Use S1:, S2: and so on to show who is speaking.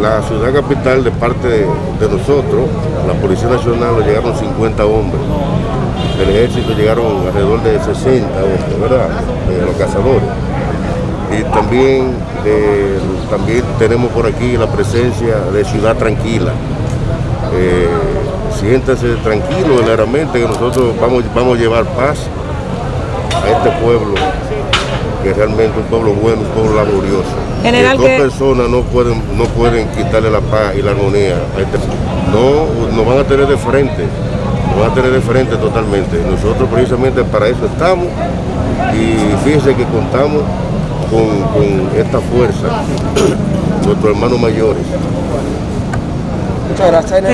S1: la ciudad capital, de parte de, de nosotros, la Policía Nacional, llegaron 50 hombres. Del ejército llegaron alrededor de 60 hombres, ¿verdad? Eh, los cazadores. Y también, de- también tenemos por aquí la presencia de Ciudad Tranquila. Eh, siéntanse tranquilos, verdaderamente, que nosotros vamos, vamos a llevar paz a este pueblo, que realmente un pueblo bueno, un pueblo laborioso.
S2: General,
S1: Que dos
S2: ¿qué-
S1: personas no pueden, no pueden quitarle la paz y la armonía este No, nos van a tener de frente, nos van a tener de frente totalmente. Nosotros precisamente para eso estamos y fíjense que contamos con, con esta fuerza, nuestros hermanos mayores.
S3: Muchas gracias.